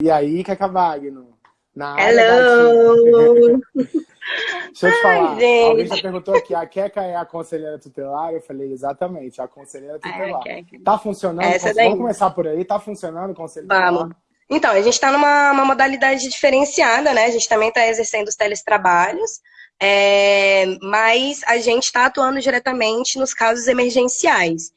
E aí, Keca Wagner? Na Hello! Deixa eu te falar, Ai, alguém já perguntou aqui, a Keca é a conselheira tutelar? Eu falei, exatamente, a conselheira tutelar. Ai, tá funcionando? Essa Vamos começar por aí, tá funcionando o conselho Vamos. Então, a gente está numa modalidade diferenciada, né? A gente também está exercendo os teletrabalhos, é, mas a gente está atuando diretamente nos casos emergenciais.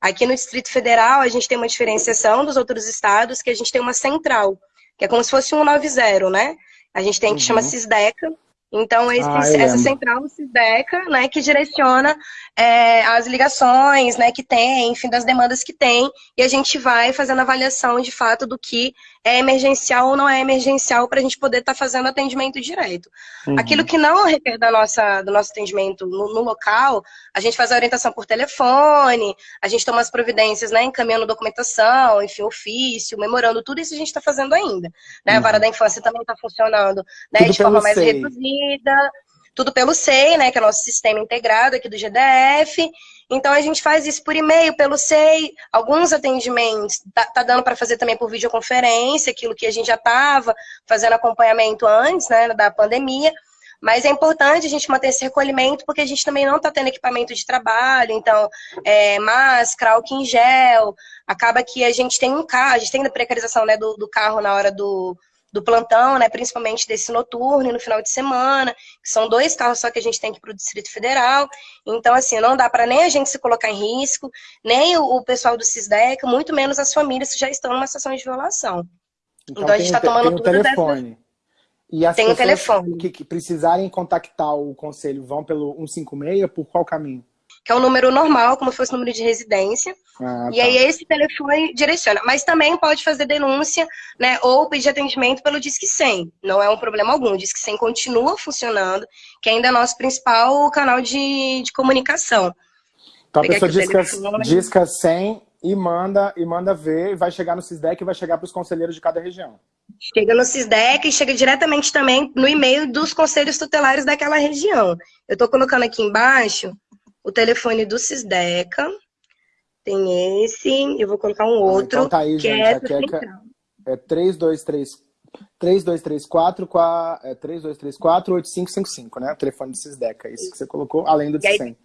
Aqui no Distrito Federal, a gente tem uma diferenciação dos outros estados, que a gente tem uma central, que é como se fosse um 90, né? A gente tem que uhum. chama CISDECA. Então, esse, ah, essa central CISDECA, né, que direciona é, as ligações, né, que tem, enfim, das demandas que tem, e a gente vai fazendo avaliação, de fato, do que é emergencial ou não é emergencial para a gente poder estar tá fazendo atendimento direto. Uhum. Aquilo que não requer da nossa, do nosso atendimento no, no, local, a gente faz a orientação por telefone, a gente toma as providências, né, encaminhando documentação, enfim, ofício, memorando, tudo isso a gente está fazendo ainda. Né? Uhum. A vara da infância também está funcionando né, de forma mais SEI. reduzida, tudo pelo SEI, né, que é o nosso sistema integrado aqui do GDF, então a gente faz isso por e-mail, pelo SEI, alguns atendimentos tá, tá dando para fazer também por videoconferência, aquilo que a gente já estava fazendo acompanhamento antes, né, da pandemia. Mas é importante a gente manter esse recolhimento, porque a gente também não está tendo equipamento de trabalho, então, é, máscara, álcool em gel, acaba que a gente tem um carro, a gente tem a precarização né, do, do carro na hora do, do plantão, né, principalmente desse noturno e no final de semana, que são dois carros só que a gente tem que ir para o Distrito Federal. Então, assim, não dá para nem a gente se colocar em risco, nem o, o pessoal do CISDEC, muito menos as famílias que já estão numa situação de violação. Então, então a gente está tomando tem um telefone. Dessas... E as tem um telefone. Que, que precisarem contactar o conselho vão pelo 156, por qual caminho? Que é um número normal, como se fosse número de residência. Ah, e tá. aí esse telefone direciona. Mas também pode fazer denúncia, né, ou pedir atendimento pelo Disque 100. Não é um problema algum. O Disque 100 continua funcionando, que ainda é nosso principal canal de, de comunicação. Então a pessoa disca, disca 100 e manda, e manda ver, e vai chegar no CISDEC e vai chegar para os conselheiros de cada região. Chega no CISDEC e chega diretamente também no e-mail dos conselhos tutelares daquela região. Eu estou colocando aqui embaixo o telefone do Cisdeca, tem esse, eu vou colocar um outro, ah, então tá aí, que gente, é, é, é 3234 3234 é 3234 8555, né? O telefone do Cisdeca, isso que você colocou, além do de 100.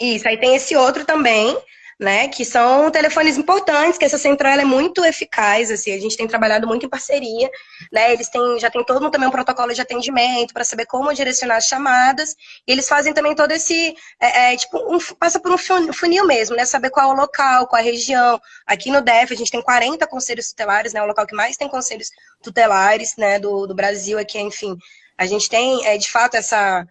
Isso, aí tem esse outro também, né, que são telefones importantes, que essa central é muito eficaz, assim, a gente tem trabalhado muito em parceria, né, eles têm, já tem todo também um protocolo de atendimento para saber como direcionar as chamadas, e eles fazem também todo esse, é, é, tipo, um, passa por um funil mesmo, né, saber qual é o local, qual é a região, aqui no DEF a gente tem 40 conselhos tutelares, né, o local que mais tem conselhos tutelares, né, do, do Brasil aqui, enfim, a gente tem, é, de fato, essa,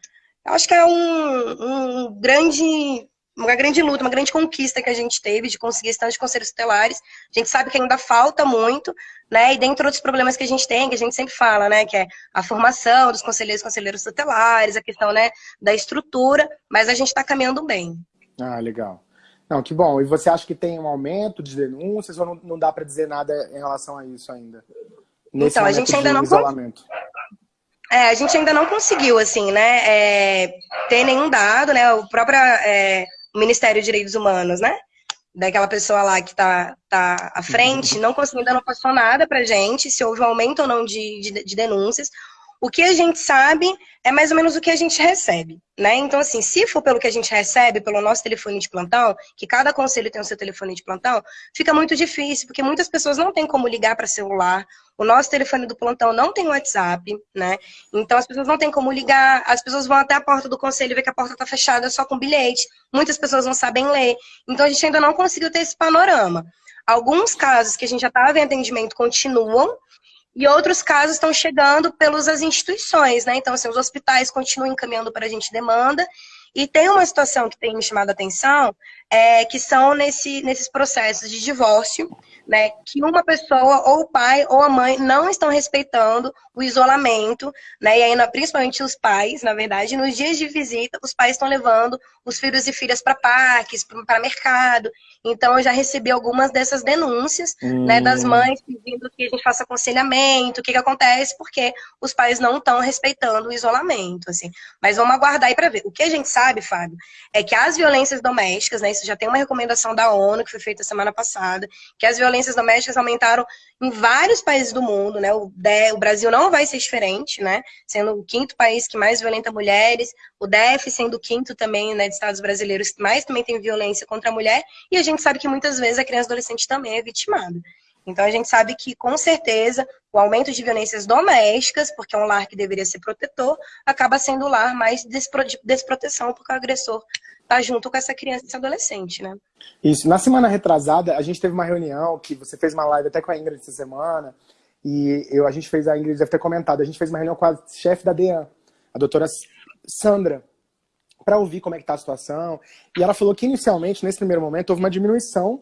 acho que é um, um grande uma grande luta, uma grande conquista que a gente teve de conseguir estar de conselhos tutelares. A gente sabe que ainda falta muito, né? E dentre outros problemas que a gente tem, que a gente sempre fala, né? Que é a formação dos conselheiros e conselheiros tutelares, a questão, né, da estrutura, mas a gente está caminhando bem. Ah, legal. Não, que bom. E você acha que tem um aumento de denúncias ou não, não dá para dizer nada em relação a isso ainda? Nesse então, a gente ainda não isolamento. É, a gente ainda não conseguiu, assim, né, é, ter nenhum dado, né, o próprio é, Ministério de Direitos Humanos, né? Daquela pessoa lá que está tá à frente, não conseguindo, não passou nada para gente, se houve um aumento ou não de, de, de denúncias. O que a gente sabe é mais ou menos o que a gente recebe, né? Então, assim, se for pelo que a gente recebe, pelo nosso telefone de plantão, que cada conselho tem o seu telefone de plantão, fica muito difícil, porque muitas pessoas não têm como ligar para celular, o nosso telefone do plantão não tem WhatsApp, né? Então, as pessoas não têm como ligar, as pessoas vão até a porta do conselho e que a porta está fechada só com bilhete, muitas pessoas não sabem ler, então a gente ainda não conseguiu ter esse panorama. Alguns casos que a gente já estava em atendimento continuam, e outros casos estão chegando pelas instituições, né? Então, assim, os hospitais continuam encaminhando para a gente demanda. E tem uma situação que tem me chamado a atenção, é, que são nesse, nesses processos de divórcio, né, que uma pessoa, ou o pai ou a mãe, não estão respeitando o isolamento, né, e aí, principalmente os pais, na verdade, nos dias de visita, os pais estão levando os filhos e filhas para parques, para mercado, então eu já recebi algumas dessas denúncias, hum. né, das hum. mães pedindo que a gente faça aconselhamento, o que que acontece, porque os pais não estão respeitando o isolamento, assim, mas vamos aguardar aí para ver. O que a gente sabe, Fábio, é que as violências domésticas, né, OMS, já tem uma recomendação da ONU, que foi feita semana passada, que as violências domésticas aumentaram em vários países do mundo, né? O, o Brasil não vai ser diferente, né? Sendo o quinto país que mais violenta mulheres, o DF sendo o quinto também, né, de estados brasileiros que mais também tem violência contra a mulher, e a gente sabe que muitas vezes a criança adolescente também é vitimada. Então a gente sabe que, com certeza, o aumento de violências domésticas, porque é um lar que deveria ser protetor, acaba sendo o lar mais despro desproteção, porque o agressor está junto com essa criança e esse adolescente, né? Isso. Na semana retrasada, a gente teve uma reunião, que você fez uma live até com a Ingrid essa semana, e eu, a gente fez, a Ingrid deve ter comentado, a gente fez uma reunião com a chefe da DEAN, a doutora Sandra, para ouvir como é que está a situação, e ela falou que inicialmente, nesse primeiro momento, houve uma diminuição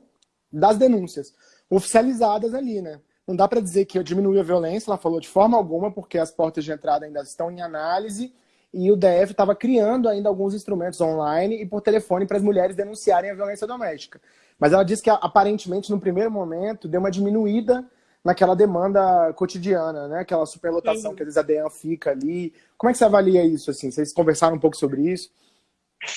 das denúncias oficializadas ali, né? Não dá para dizer que diminuiu a violência, ela falou de forma alguma, porque as portas de entrada ainda estão em análise e o DF estava criando ainda alguns instrumentos online e por telefone para as mulheres denunciarem a violência doméstica. Mas ela disse que aparentemente no primeiro momento deu uma diminuída naquela demanda cotidiana, né? Aquela superlotação Sim. que às vezes a DEAN fica ali. Como é que você avalia isso? Assim? Vocês conversaram um pouco sobre isso?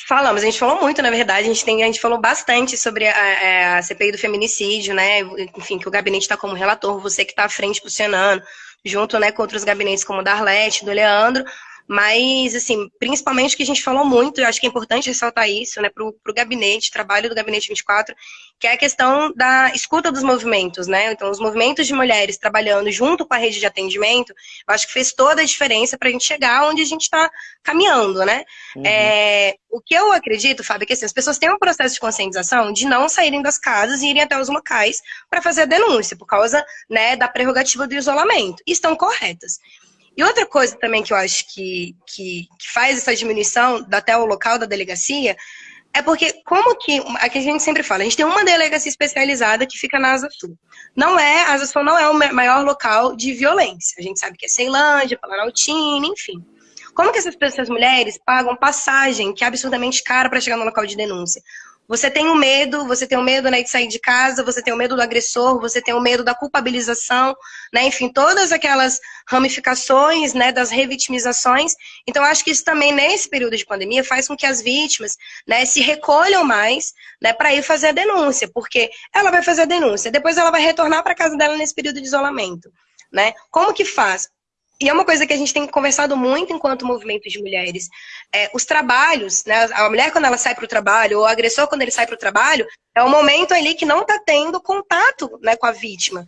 Falamos, a gente falou muito, na verdade, a gente, tem, a gente falou bastante sobre a, é, a CPI do feminicídio, né? Enfim, que o gabinete está como relator, você que está à frente posicionando, junto né, com outros gabinetes como o da Arlete, do Leandro, mas, assim, principalmente que a gente falou muito, eu acho que é importante ressaltar isso, né, para o gabinete, trabalho do Gabinete 24, que é a questão da escuta dos movimentos, né? Então, os movimentos de mulheres trabalhando junto com a rede de atendimento, eu acho que fez toda a diferença para a gente chegar onde a gente está caminhando, né? Uhum. É, o que eu acredito, Fábio, é que assim, as pessoas têm um processo de conscientização de não saírem das casas e irem até os locais para fazer a denúncia, por causa né, da prerrogativa do isolamento. E estão corretas. E outra coisa também que eu acho que, que, que faz essa diminuição até o local da delegacia é porque, como que, aqui a gente sempre fala, a gente tem uma delegacia especializada que fica na Asa Sul. Não é, a Asa Sul não é o maior local de violência. A gente sabe que é Ceilândia, Planaltina, enfim. Como que essas, essas mulheres pagam passagem, que é absurdamente cara, para chegar no local de denúncia? Você tem o medo, você tem o medo né, de sair de casa, você tem o medo do agressor, você tem o medo da culpabilização, né, enfim, todas aquelas ramificações né, das revitimizações. Então, acho que isso também, nesse período de pandemia, faz com que as vítimas né, se recolham mais né, para ir fazer a denúncia, porque ela vai fazer a denúncia, depois ela vai retornar para casa dela nesse período de isolamento. Né? Como que faz? E é uma coisa que a gente tem conversado muito enquanto movimento de mulheres. É, os trabalhos, né, a mulher quando ela sai para o trabalho, ou o agressor quando ele sai para o trabalho, é um momento ali que não está tendo contato né, com a vítima.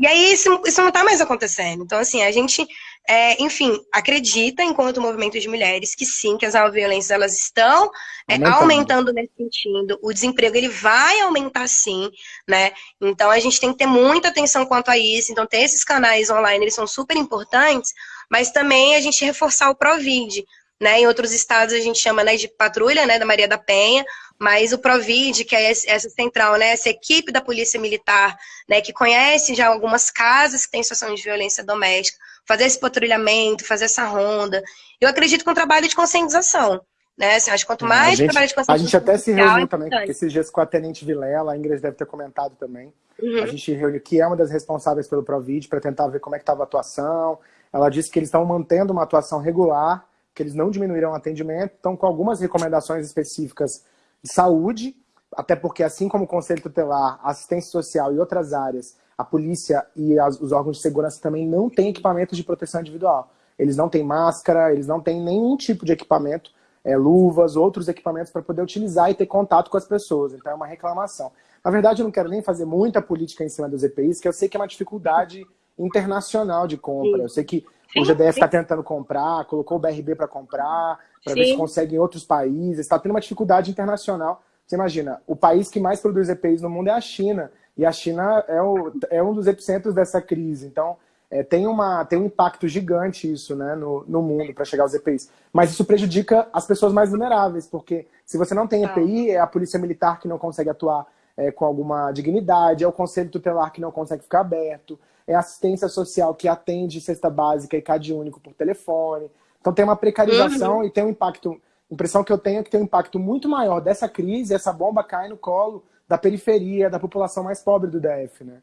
E aí isso, isso não está mais acontecendo. Então, assim, a gente é, enfim, acredita, enquanto movimento de mulheres, que sim, que as violências elas estão é, aumentando nesse sentido. O desemprego ele vai aumentar sim, né? Então a gente tem que ter muita atenção quanto a isso. Então ter esses canais online, eles são super importantes, mas também a gente reforçar o Provid. Né, em outros estados a gente chama né, de patrulha né, da Maria da Penha, mas o Provid, que é essa central, né, essa equipe da Polícia Militar, né, que conhece já algumas casas que têm situação de violência doméstica, fazer esse patrulhamento, fazer essa ronda. Eu acredito com um trabalho de conscientização. Né? Assim, acho que quanto mais gente, trabalho de conscientização... A gente até se reuniu é também, esses dias com a Tenente Vilela, a Ingrid deve ter comentado também. Uhum. A gente reuniu, que é uma das responsáveis pelo Provid, para tentar ver como é que estava a atuação. Ela disse que eles estão mantendo uma atuação regular, que eles não diminuíram o atendimento, estão com algumas recomendações específicas de saúde, até porque assim como o Conselho Tutelar, assistência social e outras áreas, a polícia e as, os órgãos de segurança também não têm equipamentos de proteção individual. Eles não têm máscara, eles não têm nenhum tipo de equipamento, é, luvas, outros equipamentos para poder utilizar e ter contato com as pessoas. Então é uma reclamação. Na verdade, eu não quero nem fazer muita política em cima dos EPIs, que eu sei que é uma dificuldade internacional de compra. Eu sei que sim, o GDF está tentando comprar, colocou o BRB para comprar, para ver se consegue em outros países. Está tendo uma dificuldade internacional. Você imagina, o país que mais produz EPIs no mundo é a China. E a China é, o, é um dos epicentros dessa crise. Então, é, tem, uma, tem um impacto gigante isso né, no, no mundo para chegar aos EPIs. Mas isso prejudica as pessoas mais vulneráveis, porque se você não tem EPI, é a polícia militar que não consegue atuar é, com alguma dignidade, é o conselho tutelar que não consegue ficar aberto, é assistência social que atende cesta básica e CAD único por telefone. Então tem uma precarização uhum. e tem um impacto. A impressão que eu tenho é que tem um impacto muito maior dessa crise, essa bomba cai no colo da periferia, da população mais pobre do DF, né?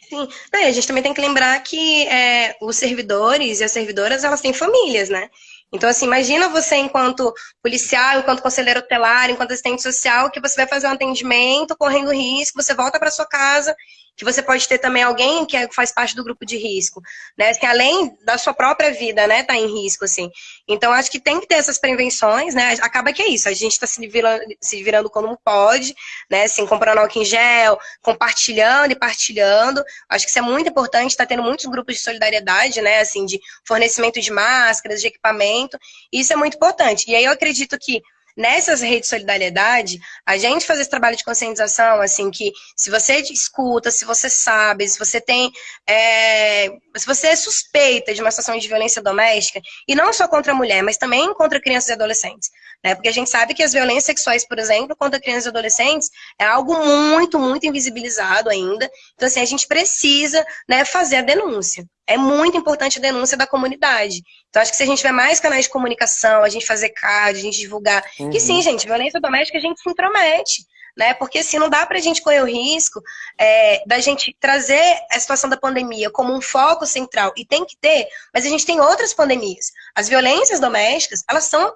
Sim, Não, a gente também tem que lembrar que é, os servidores e as servidoras, elas têm famílias, né? Então, assim, imagina você enquanto policial, enquanto conselheiro tutelar, enquanto assistente social, que você vai fazer um atendimento correndo risco, você volta para sua casa que você pode ter também alguém que é, faz parte do grupo de risco, né? Assim, além da sua própria vida, né, tá em risco, assim. Então, acho que tem que ter essas prevenções, né? Acaba que é isso, a gente está se virando, se virando como pode, né? Assim, comprando álcool em gel, compartilhando e partilhando. Acho que isso é muito importante, está tendo muitos grupos de solidariedade, né? Assim, de fornecimento de máscaras, de equipamento. Isso é muito importante. E aí eu acredito que nessas redes de solidariedade, a gente fazer esse trabalho de conscientização, assim, que se você escuta, se você sabe, se você tem, é, se você é suspeita de uma situação de violência doméstica, e não só contra a mulher, mas também contra crianças e adolescentes, né? Porque a gente sabe que as violências sexuais, por exemplo, contra crianças e adolescentes, é algo muito, muito invisibilizado ainda. Então, assim, a gente precisa, né, fazer a denúncia é muito importante a denúncia da comunidade. Então, acho que se a gente tiver mais canais de comunicação, a gente fazer card, a gente divulgar. Uhum. Que sim, gente, violência doméstica a gente se intromete. Né? Porque assim, não dá para a gente correr o risco é, da gente trazer a situação da pandemia como um foco central, e tem que ter, mas a gente tem outras pandemias. As violências domésticas, elas são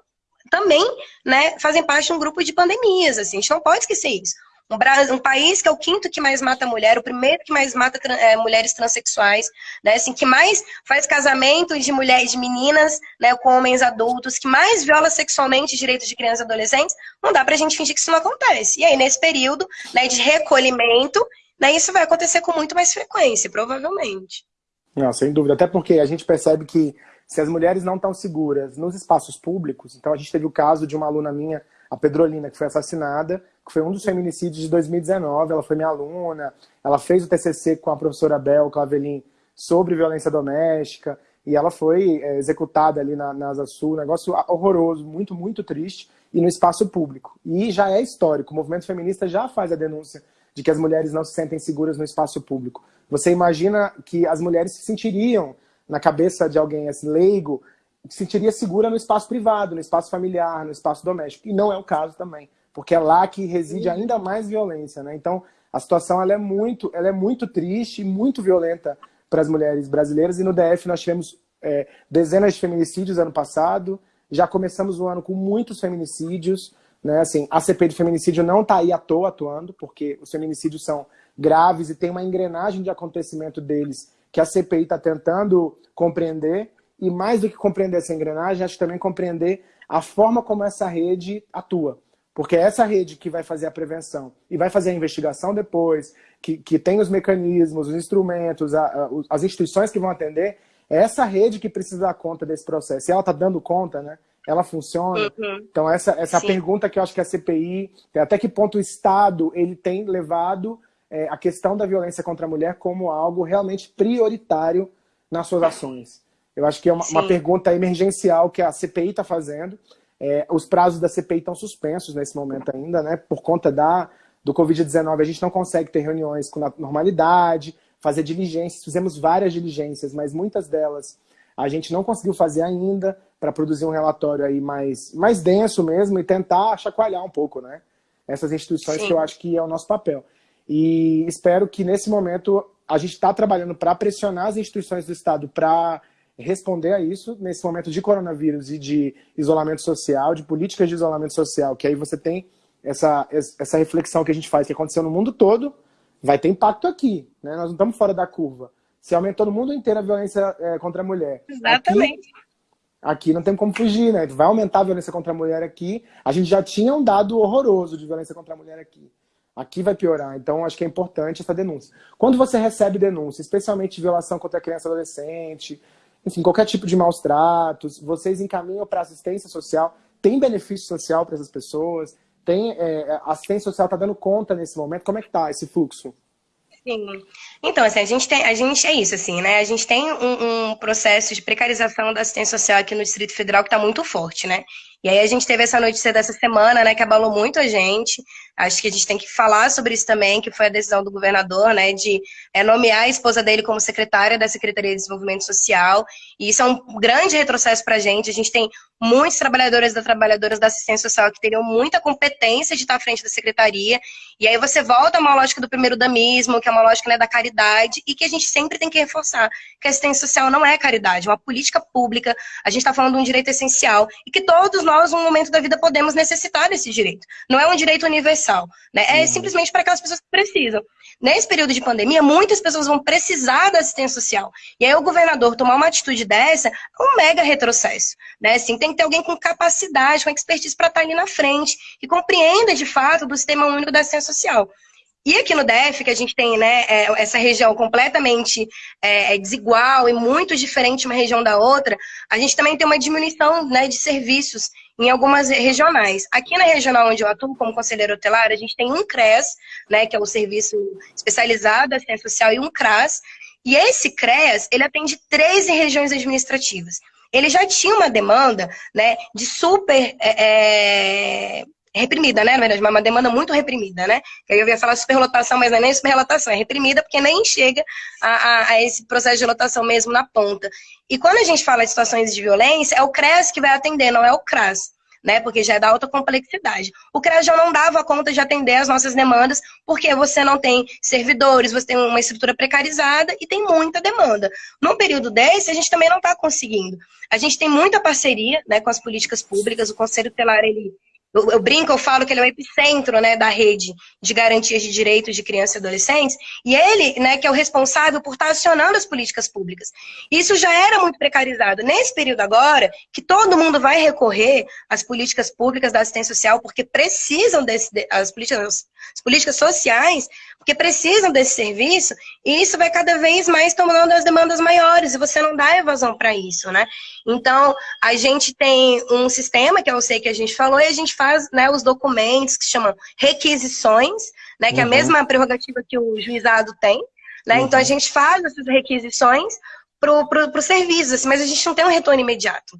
também, né, fazem parte de um grupo de pandemias, assim, a gente não pode esquecer isso. Um, um, país que é o quinto que mais mata mulher, o primeiro que mais mata é, mulheres transexuais, né? Assim, que mais faz casamento de mulheres, de meninas, né, com homens adultos, que mais viola sexualmente direitos de crianças e adolescentes, não dá pra gente fingir que isso não acontece. E aí, nesse período né, de recolhimento, né, isso vai acontecer com muito mais frequência, provavelmente. Não, sem dúvida. Até porque a gente percebe que se as mulheres não estão seguras nos espaços públicos, então a gente teve o caso de uma aluna minha, a Pedrolina, que foi assassinada, que foi um dos feminicídios de 2019, ela foi minha aluna, ela fez o TCC com a professora Bel Clavelin sobre violência doméstica, e ela foi é, executada ali na, na Asa Sul, um negócio horroroso, muito, muito triste, e no espaço público. E já é histórico, o movimento feminista já faz a denúncia de que as mulheres não se sentem seguras no espaço público. Você imagina que as mulheres se sentiriam, na cabeça de alguém assim, leigo, sentiria segura no espaço privado, no espaço familiar, no espaço doméstico. E não é o caso também porque é lá que reside ainda mais violência, né? Então, a situação ela é muito, ela é muito triste e muito violenta para as mulheres brasileiras. E no DF nós tivemos é, dezenas de feminicídios ano passado. Já começamos o ano com muitos feminicídios. Né? Assim, a CPI de feminicídio não está aí à toa atuando, porque os feminicídios são graves e tem uma engrenagem de acontecimento deles que a CPI está tentando compreender. E mais do que compreender essa engrenagem, acho que também compreender a forma como essa rede atua. Porque é essa rede que vai fazer a prevenção e vai fazer a investigação depois, que, que tem os mecanismos, os instrumentos, a, a, as instituições que vão atender, é essa rede que precisa dar conta desse processo. E ela está dando conta, né? Ela funciona. Uhum. Então, essa, essa pergunta que eu acho que a CPI, até que ponto o Estado ele tem levado é, a questão da violência contra a mulher como algo realmente prioritário nas suas ações. Eu acho que é uma, uma pergunta emergencial que a CPI está fazendo. É, os prazos da CPI estão suspensos nesse momento ainda, né? Por conta da, do Covid-19, a gente não consegue ter reuniões com normalidade, fazer diligências. Fizemos várias diligências, mas muitas delas a gente não conseguiu fazer ainda para produzir um relatório aí mais, mais denso mesmo e tentar chacoalhar um pouco, né? Essas instituições Sim. que eu acho que é o nosso papel. E espero que nesse momento a gente está trabalhando para pressionar as instituições do Estado para responder a isso nesse momento de coronavírus e de isolamento social, de políticas de isolamento social, que aí você tem essa, essa reflexão que a gente faz, que aconteceu no mundo todo, vai ter impacto aqui, né? Nós não estamos fora da curva. Se aumentou no mundo inteiro a violência é, contra a mulher. Exatamente. Aqui, aqui não tem como fugir, né? Vai aumentar a violência contra a mulher aqui. A gente já tinha um dado horroroso de violência contra a mulher aqui. Aqui vai piorar, então acho que é importante essa denúncia. Quando você recebe denúncia, especialmente de violação contra a criança e adolescente, enfim, qualquer tipo de maus tratos, vocês encaminham para assistência social, tem benefício social para essas pessoas, tem, é, assistência social está dando conta nesse momento, como é que está esse fluxo? Sim. Então, assim, a gente tem, a gente é isso, assim, né? A gente tem um, um processo de precarização da assistência social aqui no Distrito Federal que está muito forte, né? E aí a gente teve essa notícia dessa semana, né, que abalou muito a gente, Acho que a gente tem que falar sobre isso também, que foi a decisão do governador, né, de é, nomear a esposa dele como secretária da Secretaria de Desenvolvimento Social. E isso é um grande retrocesso para a gente. A gente tem muitos trabalhadores e trabalhadoras da assistência social que teriam muita competência de estar à frente da secretaria. E aí você volta a uma lógica do primeiro damismo, que é uma lógica né, da caridade, e que a gente sempre tem que reforçar que a assistência social não é caridade, é uma política pública. A gente está falando de um direito essencial e que todos nós, num momento da vida, podemos necessitar desse direito. Não é um direito universal, né? É simplesmente para aquelas pessoas que precisam. Nesse período de pandemia, muitas pessoas vão precisar da assistência social. E aí o governador tomar uma atitude dessa é um mega retrocesso. Né? Assim, tem que ter alguém com capacidade, com expertise para estar tá ali na frente, que compreenda de fato do sistema único da assistência social. E aqui no DF, que a gente tem né, é, essa região completamente é, é, desigual e muito diferente uma região da outra, a gente também tem uma diminuição né, de serviços em algumas regionais. Aqui na regional onde eu atuo como conselheiro hotelar, a gente tem um CRES, né, que é o Serviço Especializado da Assistência Social, e um CRAS. E esse CRES, ele atende 13 regiões administrativas. Ele já tinha uma demanda né, de super é, é reprimida, né? Na verdade, uma demanda muito reprimida, né? Eu ia falar superlotação, mas não é nem superlotação, é reprimida porque nem chega a, a, a, esse processo de lotação mesmo na ponta. E quando a gente fala de situações de violência, é o CRES que vai atender, não é o CRAS. Né, porque já é da alta complexidade. O CRES já não dava conta de atender as nossas demandas, porque você não tem servidores, você tem uma estrutura precarizada e tem muita demanda. Num período desse, a gente também não está conseguindo. A gente tem muita parceria né, com as políticas públicas, o Conselho Tutelar, ele, eu, eu, brinco, eu falo que ele é o epicentro né, da rede de garantias de direitos de crianças e adolescentes, e ele, né, que é o responsável por estar acionando as políticas públicas. Isso já era muito precarizado. Nesse período agora, que todo mundo vai recorrer às políticas públicas da assistência social, porque precisam desse, as, políticas, as políticas sociais porque precisam desse serviço, e isso vai cada vez mais tomando as demandas maiores, e você não dá evasão para isso, né? Então, a gente tem um sistema, que eu sei que a gente falou, e a gente faz né, os documentos que chamam requisições, né, que uhum. é a uhum. mesma prerrogativa que o juizado tem, né? Uhum. Então, a gente faz essas requisições para o serviço, assim, mas a gente não tem um retorno imediato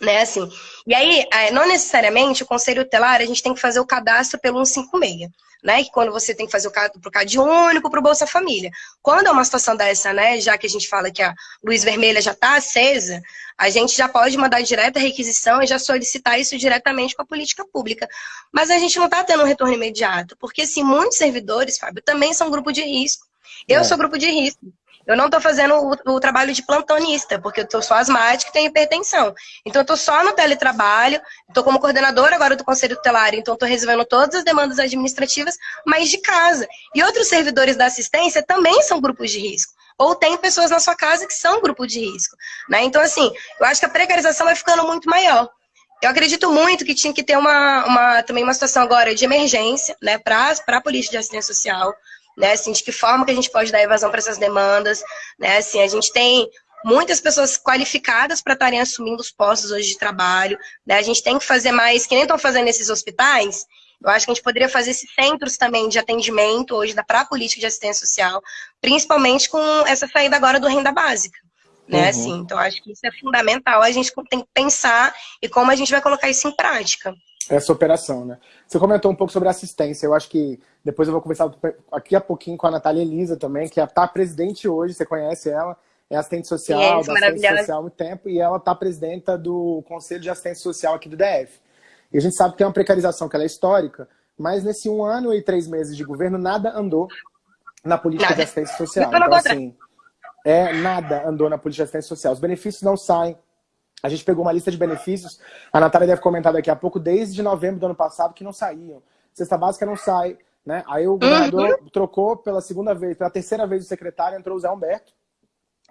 né, assim. E aí, é, não necessariamente o conselho tutelar, a gente tem que fazer o cadastro pelo 156 né? Que quando você tem que fazer o pro CAD único pro Bolsa Família. Quando é uma situação dessa, né? Já que a gente fala que a luz vermelha já está acesa, a gente já pode mandar direta requisição e já solicitar isso diretamente com a política pública. Mas a gente não está tendo um retorno imediato, porque assim, muitos servidores, Fábio, também são grupo de risco. Eu é. sou grupo de risco. Eu não estou fazendo o, o, trabalho de plantonista, porque eu sou asmática e tenho hipertensão. Então, eu estou só no teletrabalho, estou como coordenadora agora do Conselho Tutelar, então estou resolvendo todas as demandas administrativas, mas de casa. E outros servidores da assistência também são grupos de risco. Ou tem pessoas na sua casa que são grupo de risco. Né? Então, assim, eu acho que a precarização vai ficando muito maior. Eu acredito muito que tinha que ter uma, uma também uma situação agora de emergência né, para a polícia de assistência social, né? Assim, de que forma que a gente pode dar evasão para essas demandas, né? Assim, a gente tem muitas pessoas qualificadas para estarem assumindo os postos hoje de trabalho, né? A gente tem que fazer mais, que nem estão fazendo nesses hospitais, eu acho que a gente poderia fazer esses centros também de atendimento hoje para a política de assistência social, principalmente com essa saída agora do renda básica. Né, uhum. assim, então, acho que isso é fundamental, a gente tem que pensar e como a gente vai colocar isso em prática essa operação, né? Você comentou um pouco sobre assistência, eu acho que depois eu vou conversar aqui a pouquinho com a Natália Elisa também, que está presidente hoje, você conhece ela, é assistente social, yes, da assistência social há muito tempo, e ela está presidenta do Conselho de Assistência Social aqui do DF. E a gente sabe que é uma precarização que ela é histórica, mas nesse um ano e três meses de governo, nada andou na política de assistência social. Então, assim, é, nada andou na política de assistência social. Os benefícios não saem, a gente pegou uma lista de benefícios, a Natália deve comentar daqui a pouco, desde novembro do ano passado, que não saíam. Cesta básica não sai, né? Aí o governador uhum. trocou pela segunda vez, pela terceira vez o secretário, entrou o Zé Humberto,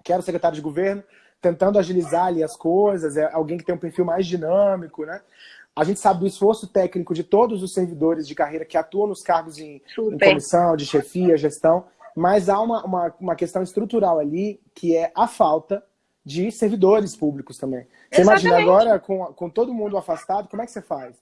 que era o secretário de governo, tentando agilizar ali as coisas, é alguém que tem um perfil mais dinâmico, né? A gente sabe do esforço técnico de todos os servidores de carreira que atuam nos cargos em, em comissão, de chefia, gestão, mas há uma, uma, uma questão estrutural ali, que é a falta de servidores públicos também. Você Exatamente. imagina agora, com, com todo mundo afastado, como é que você faz?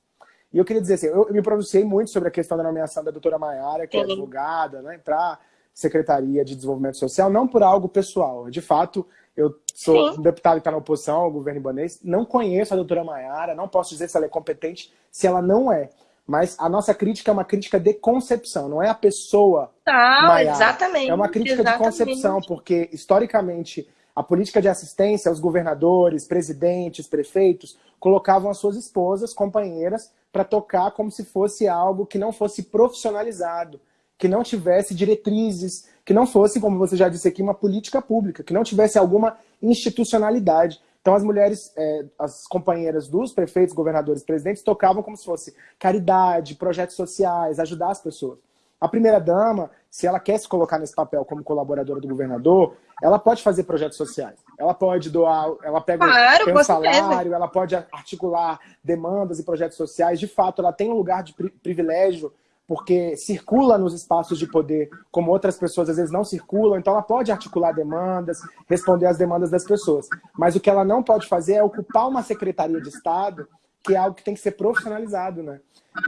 E eu queria dizer assim, eu, me pronunciei muito sobre a questão da nomeação da doutora Maiara, que é Sim. é advogada, né, para Secretaria de Desenvolvimento Social, não por algo pessoal. De fato, eu sou Sim. um deputado que está na oposição ao governo ibanês, não conheço a doutora Maiara, não posso dizer se ela é competente, se ela não é. Mas a nossa crítica é uma crítica de concepção, não é a pessoa. Tá, exatamente. É uma crítica exatamente. de concepção, porque historicamente a política de assistência, os governadores, presidentes, prefeitos, colocavam as suas esposas, companheiras, para tocar como se fosse algo que não fosse profissionalizado, que não tivesse diretrizes, que não fosse, como você já disse aqui, uma política pública, que não tivesse alguma institucionalidade. Então as mulheres, é, as companheiras dos prefeitos, governadores, presidentes, tocavam como se fosse caridade, projetos sociais, ajudar as pessoas. A primeira-dama, se ela quer se colocar nesse papel como colaboradora do governador, ela pode fazer projetos sociais. Ela pode doar, ela pega claro, um salário, ela pode articular demandas e projetos sociais. De fato, ela tem um lugar de privilégio porque circula nos espaços de poder, como outras pessoas às vezes não circulam, então ela pode articular demandas, responder às demandas das pessoas. Mas o que ela não pode fazer é ocupar uma secretaria de Estado, que é algo que tem que ser profissionalizado, né?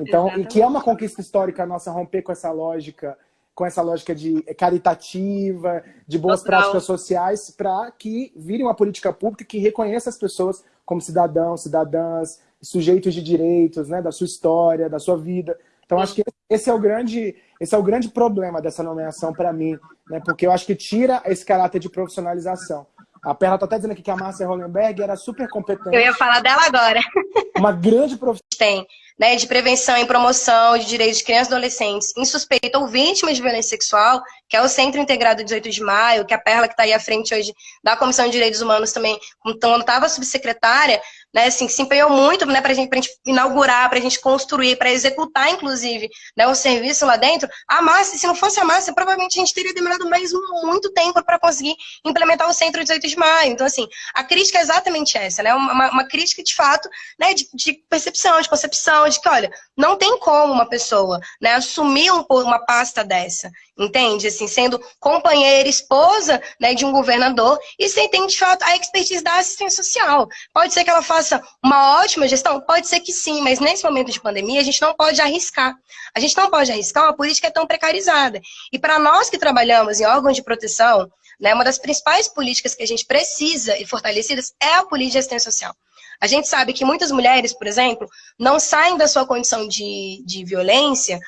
Então, e que é uma conquista histórica nossa romper com essa lógica, com essa lógica de caritativa, de boas Total. práticas sociais, para que vire uma política pública que reconheça as pessoas como cidadãos, cidadãs, sujeitos de direitos, né, da sua história, da sua vida. Então, acho que esse é o grande, esse é o grande problema dessa nomeação para mim, né? porque eu acho que tira esse caráter de profissionalização. A Perla está até dizendo aqui que a Márcia Hollenberg era super competente. Eu ia falar dela agora. Uma grande profissional. Tem, né, de prevenção e promoção de direitos de crianças e adolescentes insuspeitas ou vítimas de violência sexual, que é o Centro Integrado 18 de Maio, que é a Perla que está aí à frente hoje da Comissão de Direitos Humanos também, quando estava subsecretária, né, assim, se empenhou muito né, para gente, a gente inaugurar, para a gente construir, para executar, inclusive, né, um serviço lá dentro. A Márcia, se não fosse a Márcia, provavelmente a gente teria demorado mais muito tempo para conseguir implementar o Centro 18 de Maio. Então, assim, a crítica é exatamente essa, né, uma, uma crítica, de fato, né, de, de, percepção, de concepção, de que, olha, não tem como uma pessoa né, assumir um, uma pasta dessa entende? Assim, sendo companheira, esposa né, de um governador e sem ter, de fato, a expertise da assistência social. Pode ser que ela faça uma ótima gestão? Pode ser que sim, mas nesse momento de pandemia a gente não pode arriscar. A gente não pode arriscar uma política tão precarizada. E para nós que trabalhamos em órgãos de proteção, né, uma das principais políticas que a gente precisa e fortalecidas é a política de assistência social. A gente sabe que muitas mulheres, por exemplo, não saem da sua condição de, de violência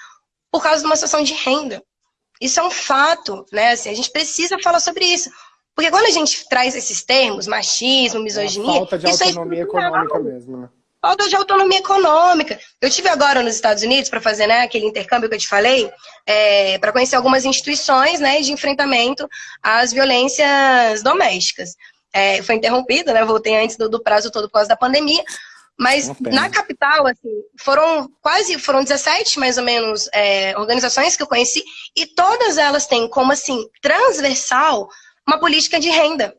por causa de uma situação de renda. Isso é um fato, né? Assim, a gente precisa falar sobre isso. Porque quando a gente traz esses termos, machismo, misoginia... É falta de autonomia é econômica mesmo, né? Falta de autonomia econômica. Eu tive agora nos Estados Unidos para fazer né, aquele intercâmbio que eu te falei, é, para conhecer algumas instituições né, de enfrentamento às violências domésticas. É, foi interrompido, né? Voltei antes do, do prazo todo por causa da pandemia, mas na capital, assim, foram quase, foram 17 mais ou menos é, organizações que eu conheci, e todas elas têm como assim, transversal, uma política de renda.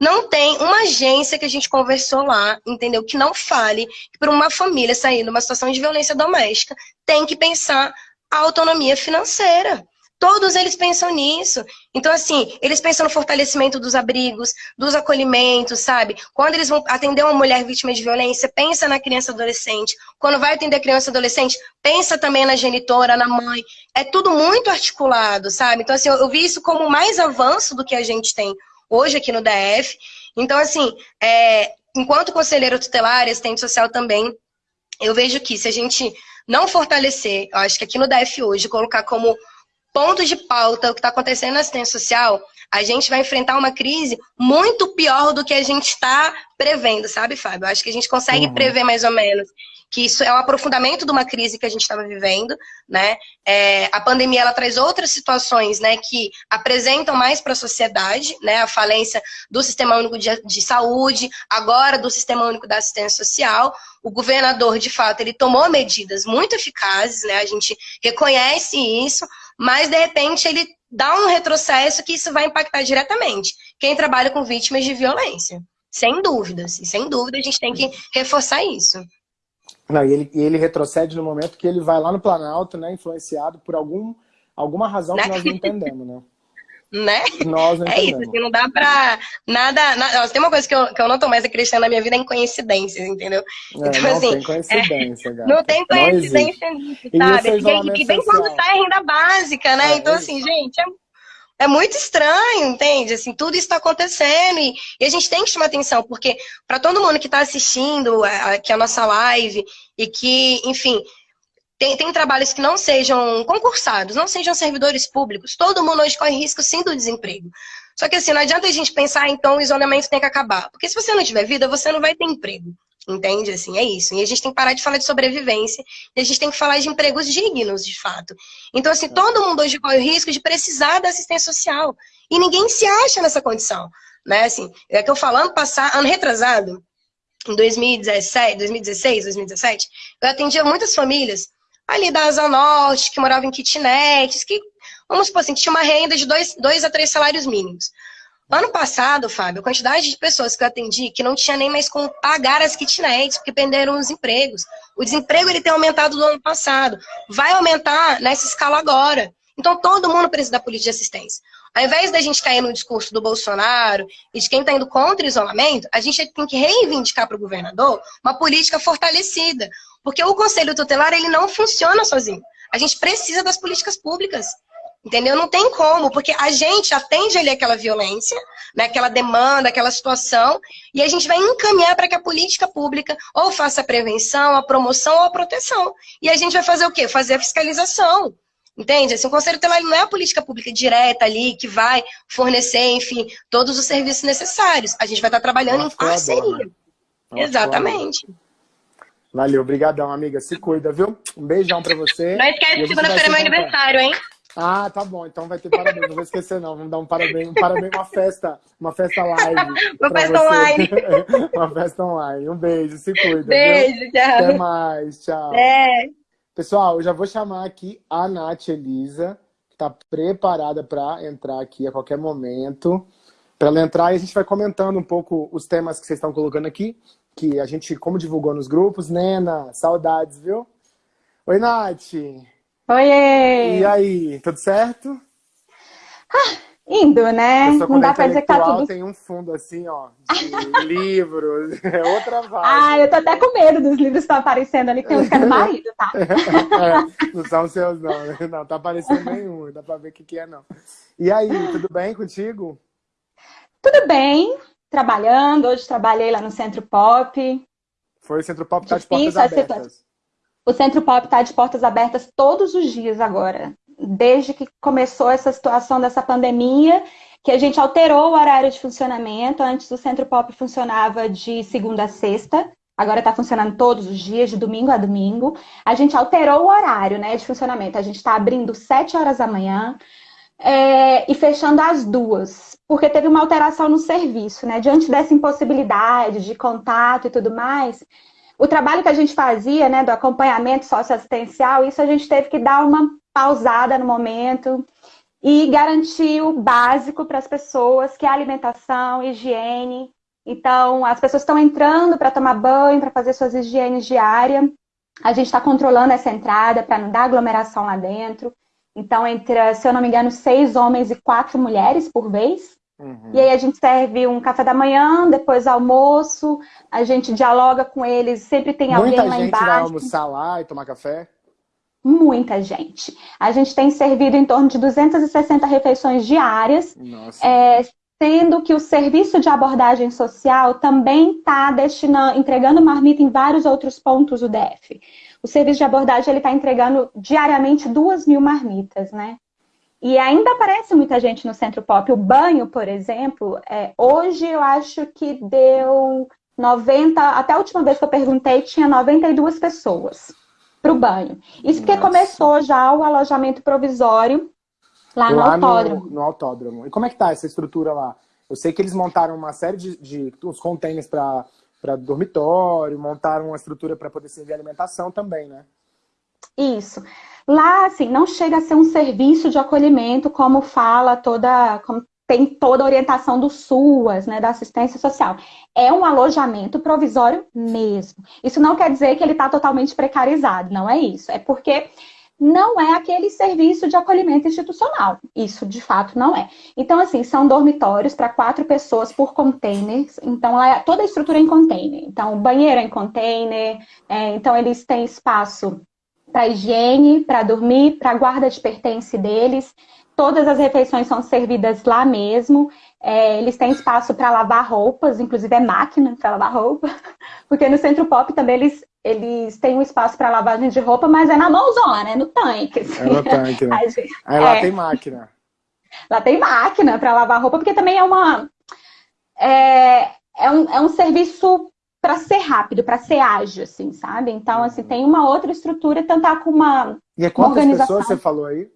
Não tem uma agência que a gente conversou lá, entendeu? Que não fale que para uma família sair numa situação de violência doméstica, tem que pensar a autonomia financeira. Todos eles pensam nisso. Então, assim, eles pensam no fortalecimento dos abrigos, dos acolhimentos, sabe? Quando eles vão atender uma mulher vítima de violência, pensa na criança adolescente. Quando vai atender a criança adolescente, pensa também na genitora, na mãe. É tudo muito articulado, sabe? Então, assim, eu vi isso como mais avanço do que a gente tem hoje aqui no DF. Então, assim, é, enquanto conselheira tutelar, assistente social também, eu vejo que se a gente não fortalecer, eu acho que aqui no DF hoje, colocar como pontos de pauta, o que está acontecendo na assistência social, a gente vai enfrentar uma crise muito pior do que a gente está prevendo, sabe, Fábio? Acho que a gente consegue uhum. prever mais ou menos que isso é o aprofundamento de uma crise que a gente estava vivendo, né? É, a pandemia ela traz outras situações, né, que apresentam mais para a sociedade, né? A falência do sistema único de, de saúde, agora do sistema único da assistência social. O governador, de fato, ele tomou medidas muito eficazes, né? A gente reconhece isso, mas de repente ele dá um retrocesso que isso vai impactar diretamente quem trabalha com vítimas de violência. Sem dúvidas, e sem dúvida a gente tem que reforçar isso. Não, e ele, e ele retrocede no momento que ele vai lá no Planalto, né, influenciado por algum, alguma razão que nós não entendemos, né? né? Nós não é isso, assim, não dá pra nada, nada. Tem uma coisa que eu, que eu não tô mais acreditando na minha vida é em coincidências, entendeu? É, então, não assim, tem coincidência, é, Não tem coincidência nisso, sabe? E, e bem quando sai renda básica, né? É, então, assim, gente, é, é, muito estranho, entende? Assim, tudo isso está acontecendo e, e, a gente tem que chamar atenção, porque para todo mundo que está assistindo aqui a nossa live e que, enfim, tem, tem trabalhos que não sejam concursados, não sejam servidores públicos. Todo mundo hoje corre risco sim do desemprego. Só que assim, não adianta a gente pensar, então o isolamento tem que acabar. Porque se você não tiver vida, você não vai ter emprego. Entende? Assim, é isso. E a gente tem que parar de falar de sobrevivência e a gente tem que falar de empregos dignos, de fato. Então, assim, todo mundo hoje corre o risco de precisar da assistência social. E ninguém se acha nessa condição. Né? Assim, é que eu falando passar, ano retrasado, em 2017, 2016, 2017, eu atendia muitas famílias ali da Asa Norte, que moravam em kitnets, que, vamos supor assim, que tinha uma renda de dois, dois a três salários mínimos. Ano passado, Fábio, a quantidade de pessoas que eu atendi que não tinha nem mais como pagar as kitnets, porque perderam os empregos. O desemprego ele tem aumentado do ano passado. Vai aumentar nessa escala agora. Então todo mundo precisa da política de assistência. Ao invés da gente cair no discurso do Bolsonaro e de quem está indo contra o isolamento, a gente tem que reivindicar para o governador uma política fortalecida. Porque o conselho tutelar ele não funciona sozinho. A gente precisa das políticas públicas. Entendeu? Não tem como, porque a gente atende ali aquela violência, né, aquela demanda, aquela situação, e a gente vai encaminhar para que a política pública ou faça a prevenção, a promoção ou a proteção. E a gente vai fazer o quê? Fazer a fiscalização. Entende? Assim, o Conselho Tutelar não é a política pública direta ali que vai fornecer, enfim, todos os serviços necessários. A gente vai estar trabalhando em parceria. Né? Exatamente. Valeu, obrigadão, amiga. Se cuida, viu? Um beijão pra você. Não esquece que segunda-feira é meu aniversário, hein? Ah, tá bom. Então vai ter parabéns. Não vou esquecer, não. Vamos dar um parabéns, um parabéns, uma festa, uma festa live. uma festa você. online. uma festa online. Um beijo, se cuida. Beijo, viu? tchau. Até mais, tchau. É. Pessoal, eu já vou chamar aqui a Nath Elisa, que está preparada para entrar aqui a qualquer momento. Para ela entrar, e a gente vai comentando um pouco os temas que vocês estão colocando aqui, que a gente, como divulgou nos grupos. Nena, saudades, viu? Oi, Nath. Oi! E aí, tudo certo? Ah, indo, né? Não dá pra dizer que tá tudo... tem um fundo assim, ó, de livros, é outra vibe. Ah, eu tô até com medo dos livros que estão aparecendo ali, que tem uns que é do marido, tá? é, não são seus não, né? não, tá aparecendo nenhum, dá pra ver o que que é não. E aí, tudo bem contigo? Tudo bem, trabalhando, hoje trabalhei lá no Centro Pop. Foi o Centro Pop tá de portas abertas. O Centro Pop está de portas abertas todos os dias agora, desde que começou essa situação dessa pandemia, que a gente alterou o horário de funcionamento. Antes o Centro Pop funcionava de segunda a sexta, agora está funcionando todos os dias, de domingo a domingo. A gente alterou o horário né, de funcionamento. A gente está abrindo sete horas da manhã é, e fechando às duas, porque teve uma alteração no serviço, né? Diante dessa impossibilidade de contato e tudo mais, o trabalho que a gente fazia, né, do acompanhamento socioassistencial, isso a gente teve que dar uma pausada no momento e garantir o básico para as pessoas, que é alimentação, higiene. Então, as pessoas estão entrando para tomar banho, para fazer suas higienes diárias. A gente está controlando essa entrada para não dar aglomeração lá dentro. Então, entra, se eu não me engano, seis homens e quatro mulheres por vez. Uhum. E aí a gente serve um café da manhã, depois almoço, a gente dialoga com eles, sempre tem Muita alguém lá embaixo. Muita gente vai almoçar lá e tomar café? Muita gente. A gente tem servido em torno de 260 refeições diárias, é, sendo que o serviço de abordagem social também está entregando marmita em vários outros pontos do DF. O serviço de abordagem está entregando diariamente duas mil marmitas, né? E ainda aparece muita gente no Centro Pop. O banho, por exemplo, é, hoje eu acho que deu 90, até a última vez que eu perguntei, tinha 92 pessoas para o banho. Isso porque Nossa. começou já o alojamento provisório lá, lá no autódromo. No, no, autódromo. E como é que tá essa estrutura lá? Eu sei que eles montaram uma série de, de os containers para dormitório, montaram uma estrutura para poder servir alimentação também, né? Isso. Lá, assim, não chega a ser um serviço de acolhimento, como fala toda, como tem toda a orientação do SUAS, né, da assistência social. É um alojamento provisório mesmo. Isso não quer dizer que ele está totalmente precarizado, não é isso. É porque não é aquele serviço de acolhimento institucional. Isso, de fato, não é. Então, assim, são dormitórios para quatro pessoas por containers. Então, é toda a estrutura em container. Então, banheiro é em container. É, então, eles têm espaço para higiene, para dormir, para guarda de pertence deles. Todas as refeições são servidas lá mesmo. É, eles têm espaço para lavar roupas, inclusive é máquina para lavar roupa, Porque no Centro Pop também eles, eles têm um espaço para lavagem de roupa, mas é na mãozona, é no tanque. Assim. É no tanque, né? Aí, Aí lá é. tem máquina. Lá tem máquina para lavar roupa, porque também é uma... É, é, um, é um serviço para ser rápido, para ser ágil, assim, sabe? Então, assim, tem uma outra estrutura, tentar com uma E é quantas pessoas você falou aí?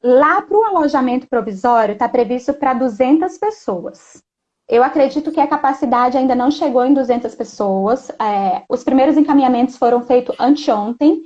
Lá para o alojamento provisório está previsto para 200 pessoas. Eu acredito que a capacidade ainda não chegou em 200 pessoas. É, os primeiros encaminhamentos foram feitos anteontem.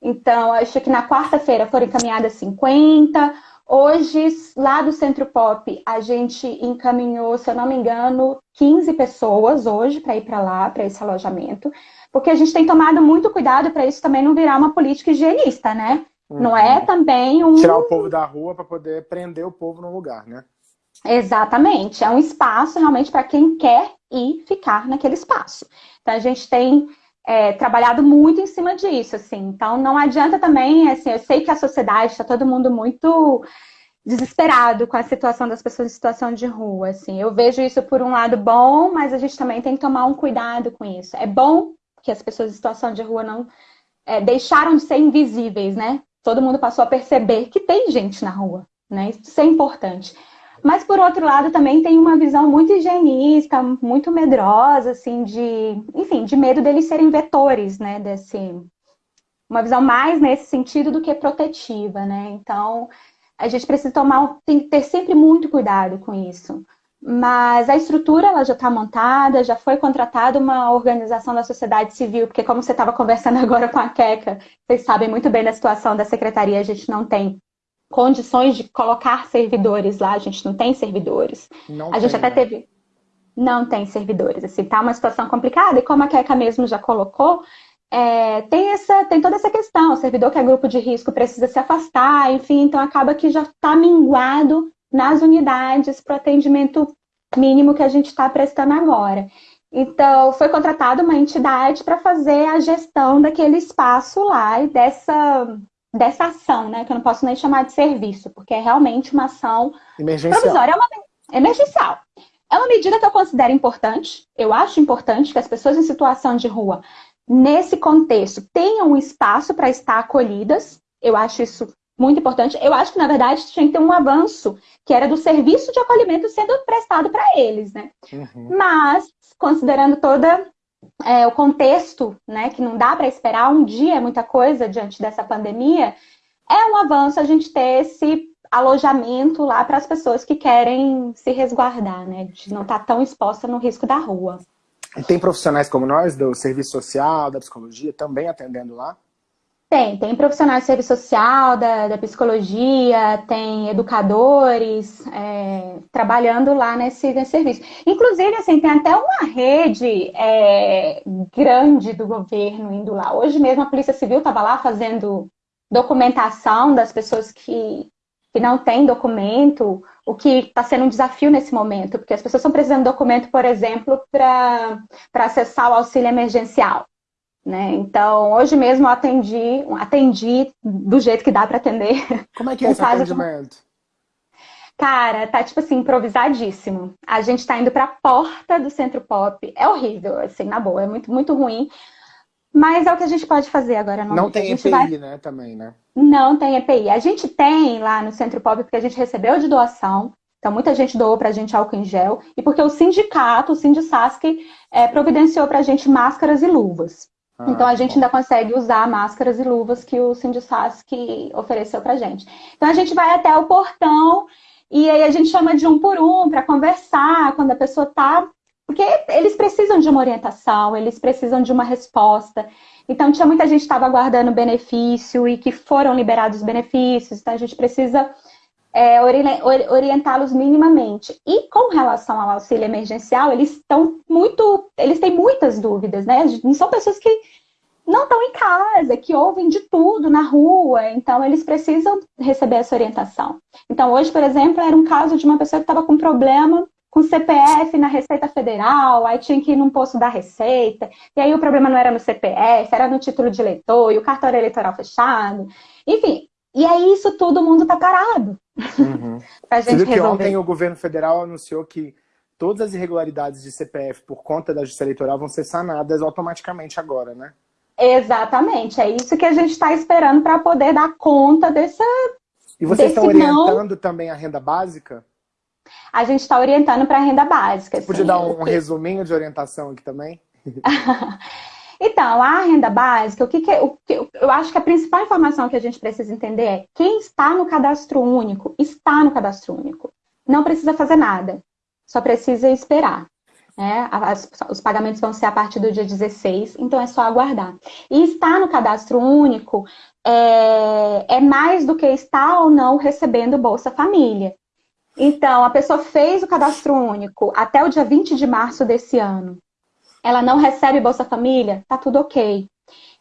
Então, acho que na quarta-feira foram encaminhadas 50. Hoje, lá do Centro Pop, a gente encaminhou, se eu não me engano, 15 pessoas hoje para ir para lá, para esse alojamento. Porque a gente tem tomado muito cuidado para isso também não virar uma política higienista, né? Uhum. Não é uhum. também um... Tirar o povo da rua para poder prender o povo no lugar, né? Exatamente, é um espaço realmente para quem quer ir ficar naquele espaço. Então a gente tem é, trabalhado muito em cima disso, assim. Então não adianta também, assim, eu sei que a sociedade está todo mundo muito desesperado com a situação das pessoas em situação de rua, assim. Eu vejo isso por um lado bom, mas a gente também tem que tomar um cuidado com isso. É bom que as pessoas em situação de rua não é, deixaram de ser invisíveis, né? Todo mundo passou a perceber que tem gente na rua, né? Isso é importante. Mas, por outro lado, também tem uma visão muito higienista, muito medrosa, assim, de, enfim, de medo deles serem vetores, né, desse... Uma visão mais nesse sentido do que protetiva, né? Então, a gente precisa tomar, tem que ter sempre muito cuidado com isso. Mas a estrutura ela já está montada, já foi contratada uma organização da sociedade civil, porque como você estava conversando agora com a Queca, vocês sabem muito bem da situação da secretaria, a gente não tem condições de colocar servidores lá, a gente não tem servidores. Não a tem, gente até né? teve. Não tem servidores, assim, tá uma situação complicada, e como a Keka mesmo já colocou, é, tem, essa, tem toda essa questão, o servidor que é grupo de risco precisa se afastar, enfim, então acaba que já está minguado nas unidades para o atendimento mínimo que a gente está prestando agora. Então, foi contratada uma entidade para fazer a gestão daquele espaço lá e dessa, dessa ação, né? Que eu não posso nem chamar de serviço, porque é realmente uma ação emergencial. provisória, é uma emergencial. É uma medida que eu considero importante. Eu acho importante que as pessoas em situação de rua, nesse contexto, tenham um espaço para estar acolhidas. Eu acho isso muito importante. Eu acho que, na verdade, tinha que ter um avanço, que era do serviço de acolhimento sendo prestado para eles, né? Uhum. Mas, considerando toda é, o contexto, né, que não dá para esperar um dia é muita coisa diante dessa pandemia, é um avanço a gente ter esse alojamento lá para as pessoas que querem se resguardar, né, de não estar tá tão exposta no risco da rua. E tem profissionais como nós, do serviço social, da psicologia, também atendendo lá? Tem, tem profissionais de serviço social, da, da psicologia, tem educadores é, trabalhando lá nesse, nesse serviço. Inclusive, assim, tem até uma rede é, grande do governo indo lá. Hoje mesmo a Polícia Civil estava lá fazendo documentação das pessoas que, que não têm documento, o que está sendo um desafio nesse momento, porque as pessoas estão precisando de documento, por exemplo, para acessar o auxílio emergencial. Né? Então, hoje mesmo eu atendi, atendi do jeito que dá para atender. Como é que é esse atendimento? Cara, tá tipo assim, improvisadíssimo. A gente tá indo pra porta do Centro Pop. É horrível, assim, na boa, é muito, muito ruim. Mas é o que a gente pode fazer agora. Não, não tem EPI, vai... né, também, né? Não tem EPI. A gente tem lá no Centro Pop, porque a gente recebeu de doação. Então, muita gente doou pra gente álcool em gel. E porque o sindicato, o Sindisasc, é, providenciou pra gente máscaras e luvas. Ah, então a gente bom. ainda consegue usar máscaras e luvas que o Sindisasc ofereceu pra gente. Então a gente vai até o portão e aí a gente chama de um por um para conversar quando a pessoa tá. Porque eles precisam de uma orientação, eles precisam de uma resposta. Então tinha muita gente que estava aguardando benefício e que foram liberados os benefícios, então a gente precisa é, orientá-los minimamente. E com relação ao auxílio emergencial, eles estão muito, eles têm muitas dúvidas, né? São pessoas que não estão em casa, que ouvem de tudo na rua, então eles precisam receber essa orientação. Então hoje, por exemplo, era um caso de uma pessoa que estava com problema com CPF na Receita Federal, aí tinha que ir num posto da Receita, e aí o problema não era no CPF, era no título de eleitor, e o cartório eleitoral fechado. Enfim, e aí isso tudo o mundo tá parado. Uhum. pra gente Você viu que resolver. ontem o governo federal anunciou que todas as irregularidades de CPF por conta da justiça eleitoral vão ser sanadas automaticamente agora, né? Exatamente, é isso que a gente está esperando para poder dar conta dessa. E vocês estão orientando não... também a renda básica? A gente está orientando para a renda básica. Podia dar um, um resuminho de orientação aqui também? então, a renda básica, o que, que, o que eu acho que a principal informação que a gente precisa entender é quem está no cadastro único, está no cadastro único. Não precisa fazer nada, só precisa esperar. Né? As, os pagamentos vão ser a partir do dia 16, então é só aguardar. E estar no cadastro único é, é mais do que estar ou não recebendo Bolsa Família. Então, a pessoa fez o cadastro único até o dia 20 de março desse ano. Ela não recebe Bolsa Família? Tá tudo ok.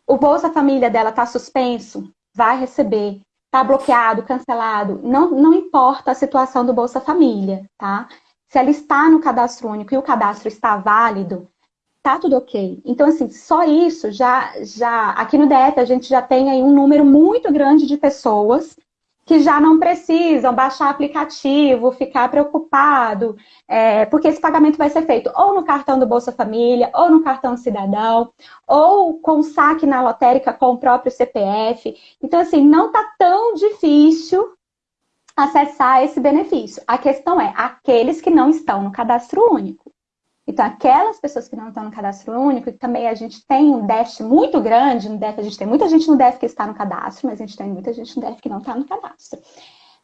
O Bolsa Família dela tá suspenso? Vai receber. Tá bloqueado, cancelado? Não, não importa a situação do Bolsa Família, tá? Se ela está no cadastro único e o cadastro está válido, tá tudo ok. Então, assim, só isso já, já aqui no DF a gente já tem aí um número muito grande de pessoas que já não precisam baixar aplicativo, ficar preocupado, é, porque esse pagamento vai ser feito ou no cartão do Bolsa Família, ou no cartão Cidadão, ou com saque na lotérica com o próprio CPF. Então, assim, não está tão difícil acessar esse benefício. A questão é aqueles que não estão no cadastro único. Então, aquelas pessoas que não estão no cadastro único, e também a gente tem um déficit muito grande no DEF, a gente tem muita gente no DEF que está no cadastro, mas a gente tem muita gente no DEF que não está no cadastro.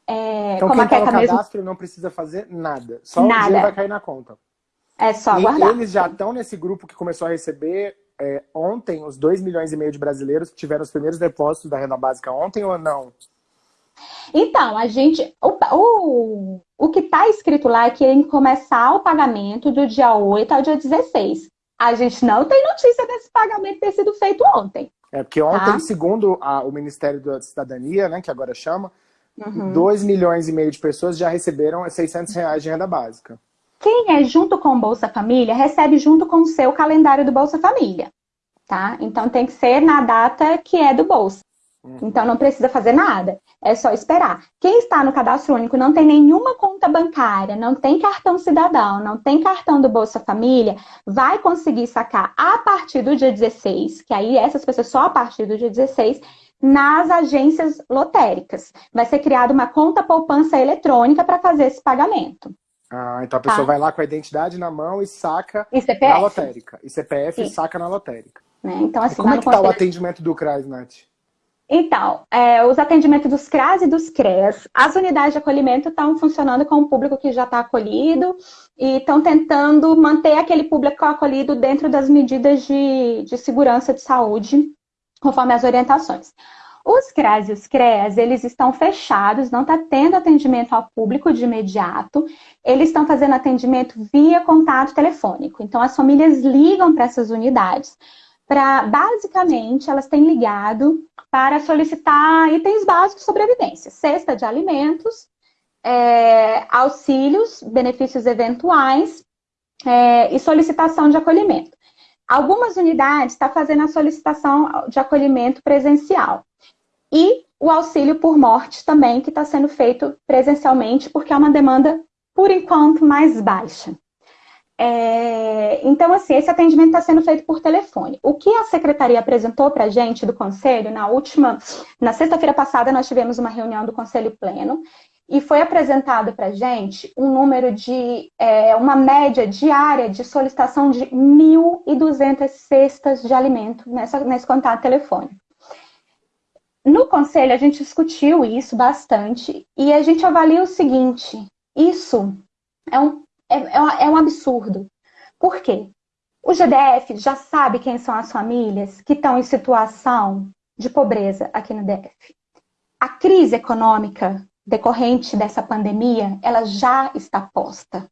É, então, quem está no cadastro mesmo... não precisa fazer nada, só nada. o dinheiro vai cair na conta. É só aguardar. E eles já estão nesse grupo que começou a receber é, ontem os 2 milhões e meio de brasileiros que tiveram os primeiros depósitos da renda básica ontem ou não? Então, a gente. O, o, o que está escrito lá é que em começar o pagamento do dia 8 ao dia 16. A gente não tem notícia desse pagamento ter sido feito ontem. É, porque ontem, tá? segundo a, o Ministério da Cidadania, né, que agora chama, uhum. 2 milhões e meio de pessoas já receberam 600 reais de renda básica. Quem é junto com o Bolsa Família, recebe junto com o seu calendário do Bolsa Família. Tá? Então tem que ser na data que é do Bolsa. Uhum. Então não precisa fazer nada, é só esperar. Quem está no cadastro único não tem nenhuma conta bancária, não tem cartão cidadão, não tem cartão do Bolsa Família, vai conseguir sacar a partir do dia 16, que aí essas pessoas só a partir do dia 16, nas agências lotéricas. Vai ser criada uma conta poupança eletrônica para fazer esse pagamento. Ah, então a pessoa tá? vai lá com a identidade na mão e saca e na lotérica. E CPF Sim. saca na lotérica. Né? Então, assim, como é que está o atendimento do CRAS, Nath? Então, é, os atendimentos dos CRAS e dos CREAS, as unidades de acolhimento estão funcionando com o público que já está acolhido e estão tentando manter aquele público acolhido dentro das medidas de, de segurança de saúde, conforme as orientações. Os CRAS e os CREAS, eles estão fechados, não está tendo atendimento ao público de imediato, eles estão fazendo atendimento via contato telefônico. Então, as famílias ligam para essas unidades para, basicamente, elas têm ligado para solicitar itens básicos de sobrevivência, cesta de alimentos, é, auxílios, benefícios eventuais é, e solicitação de acolhimento. Algumas unidades estão tá fazendo a solicitação de acolhimento presencial. E o auxílio por morte também, que está sendo feito presencialmente, porque é uma demanda, por enquanto, mais baixa. É, então, assim, esse atendimento está sendo feito por telefone. O que a secretaria apresentou para a gente do conselho, na última, na sexta-feira passada, nós tivemos uma reunião do conselho pleno e foi apresentado para a gente um número de, é, uma média diária de solicitação de 1.200 cestas de alimento nessa, nesse contato telefônico. No conselho, a gente discutiu isso bastante e a gente avalia o seguinte: isso é um é, é, é um absurdo. Por quê? O GDF já sabe quem são as famílias que estão em situação de pobreza aqui no DF. A crise econômica decorrente dessa pandemia, ela já está posta.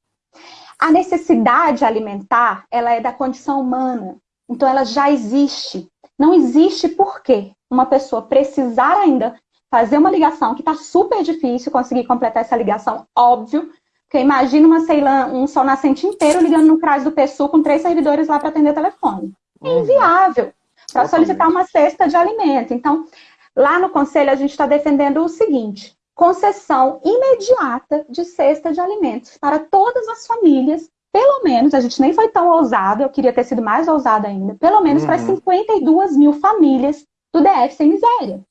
A necessidade alimentar, ela é da condição humana. Então, ela já existe. Não existe por quê uma pessoa precisar ainda fazer uma ligação, que está super difícil conseguir completar essa ligação, óbvio, porque imagina uma Ceilã, um sol nascente inteiro ligando no CRAS do PSU com três servidores lá para atender telefone. É inviável para solicitar uma cesta de alimento. Então, lá no conselho a gente está defendendo o seguinte: concessão imediata de cesta de alimentos para todas as famílias pelo menos, a gente nem foi tão ousado, eu queria ter sido mais ousado ainda, pelo menos uhum. para 52 mil famílias do DF sem miséria.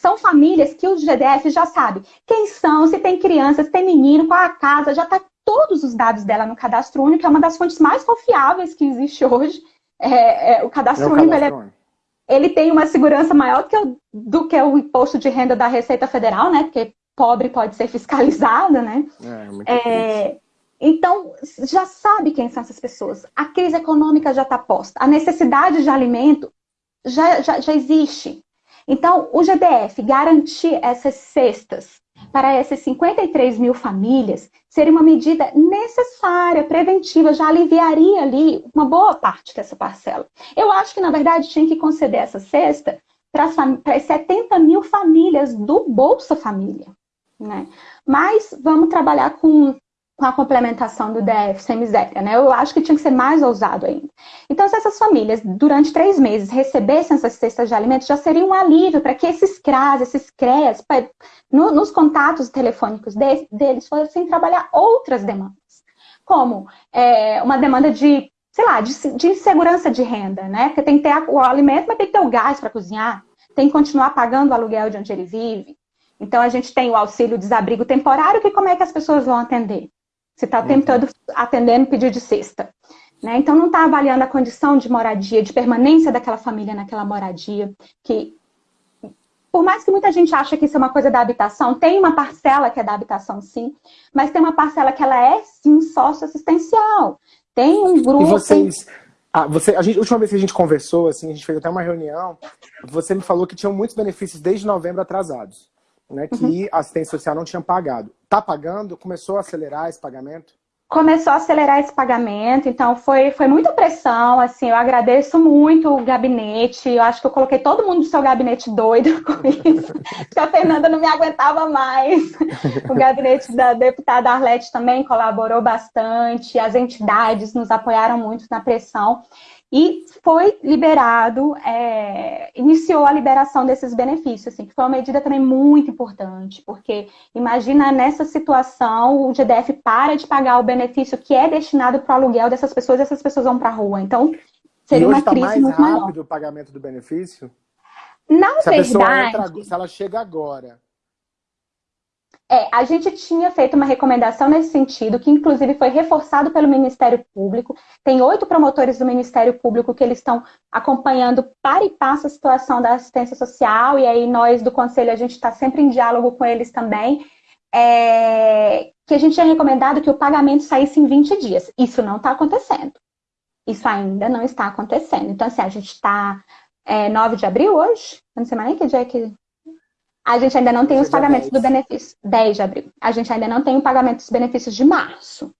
São famílias que o GDF já sabe quem são, se tem crianças, se tem menino, qual a casa, já está todos os dados dela no cadastro único, que é uma das fontes mais confiáveis que existe hoje. É, é, o cadastro é único, ele, é, ele, tem uma segurança maior do que, o, do que o imposto de renda da Receita Federal, né? Porque pobre pode ser fiscalizado, né? É, é então, já sabe quem são essas pessoas. A crise econômica já está posta. A necessidade de alimento já, já, já existe. Então, o GDF garantir essas cestas para essas 53 mil famílias seria uma medida necessária, preventiva, já aliviaria ali uma boa parte dessa parcela. Eu acho que, na verdade, tinha que conceder essa cesta para as 70 mil famílias do Bolsa Família. Né? Mas vamos trabalhar com com a complementação do DF sem miséria, né? Eu acho que tinha que ser mais ousado ainda. Então, se essas famílias, durante três meses, recebessem essas cestas de alimentos, já seria um alívio para que esses CRAS, esses CREAS, no, nos contatos telefônicos de, deles, fossem trabalhar outras demandas, como é, uma demanda de, sei lá, de, de insegurança de renda, né? Porque tem que ter o alimento, mas tem que ter o gás para cozinhar, tem que continuar pagando o aluguel de onde ele vive. Então, a gente tem o auxílio desabrigo temporário, que como é que as pessoas vão atender? Você está o tempo todo atendendo pedido de cesta. Né? Então, não está avaliando a condição de moradia, de permanência daquela família naquela moradia, que por mais que muita gente ache que isso é uma coisa da habitação, tem uma parcela que é da habitação, sim, mas tem uma parcela que ela é, sim, socioassistencial. Tem um grupo... E vocês... Ah, você, a, gente, a última vez que a gente conversou, assim, a gente fez até uma reunião, você me falou que tinham muitos benefícios desde novembro atrasados né, que uhum. a assistência social não tinha pagado. Está pagando? Começou a acelerar esse pagamento? Começou a acelerar esse pagamento, então foi, foi muita pressão, assim, eu agradeço muito o gabinete, eu acho que eu coloquei todo mundo do seu gabinete doido com isso, porque a Fernanda não me aguentava mais. O gabinete da deputada Arlete também colaborou bastante, as entidades nos apoiaram muito na pressão, e foi liberado, é, iniciou a liberação desses benefícios, assim, que foi uma medida também muito importante, porque imagina nessa situação o GDF para de pagar o benefício que é destinado para o aluguel dessas pessoas e essas pessoas vão para a rua. Então, seria uma tá crise mais muito rápido maior. o pagamento do benefício? Na se verdade... Entra, se ela chega agora é, a gente tinha feito uma recomendação nesse sentido, que inclusive foi reforçado pelo Ministério Público. Tem oito promotores do Ministério Público que eles estão acompanhando para e passo a situação da assistência social, e aí nós do Conselho, a gente está sempre em diálogo com eles também. É, que a gente tinha recomendado que o pagamento saísse em 20 dias. Isso não está acontecendo. Isso ainda não está acontecendo. Então, assim, a gente está é, 9 de abril hoje? Não sei mais nem que dia é que a gente ainda não tem os pagamentos 10. do benefício. 10 de abril. A gente ainda não tem o pagamento dos benefícios de março.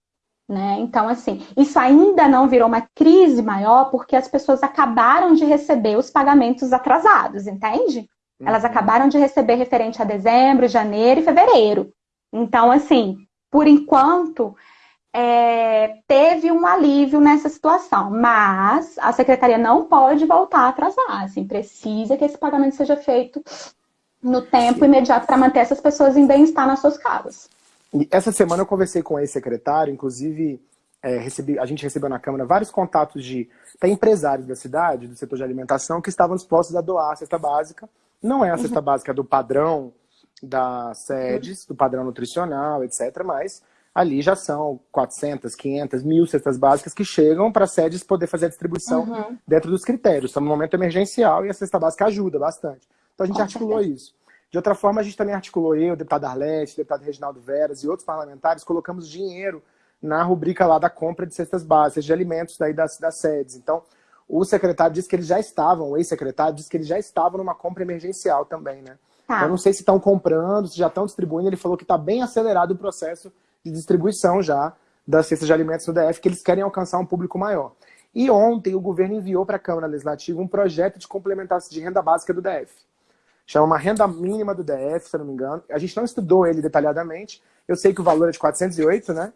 Né? Então, assim, isso ainda não virou uma crise maior porque as pessoas acabaram de receber os pagamentos atrasados, entende? Uhum. Elas acabaram de receber referente a dezembro, janeiro e fevereiro. Então, assim, por enquanto, é, teve um alívio nessa situação, mas a secretaria não pode voltar a atrasar, assim, precisa que esse pagamento seja feito no tempo imediato para manter essas pessoas em bem-estar nas suas casas. E essa semana eu conversei com esse secretário, inclusive é, recebi, a gente recebeu na Câmara vários contatos de empresários da cidade, do setor de alimentação, que estavam dispostos a doar a cesta básica. Não é a cesta uhum. básica do padrão das sedes, uhum. do padrão nutricional, etc., mas ali já são 400, 500, mil cestas básicas que chegam para as sedes poder fazer a distribuição uhum. dentro dos critérios. Estamos num momento emergencial e a cesta básica ajuda bastante. Então a gente Com articulou certeza. isso. De outra forma, a gente também articulou eu, o deputado Arlete, o deputado Reginaldo Veras e outros parlamentares, colocamos dinheiro na rubrica lá da compra de cestas básicas, de alimentos daí das, das sedes. Então, o secretário disse que eles já estavam, o ex-secretário disse que eles já estavam numa compra emergencial também, né? Tá. Eu não sei se estão comprando, se já estão distribuindo, ele falou que está bem acelerado o processo de distribuição já das cestas de alimentos no DF, que eles querem alcançar um público maior. E ontem o governo enviou para a Câmara Legislativa um projeto de complementação de renda básica do DF chama uma renda mínima do DF, se eu não me engano. A gente não estudou ele detalhadamente. Eu sei que o valor é de 408, né?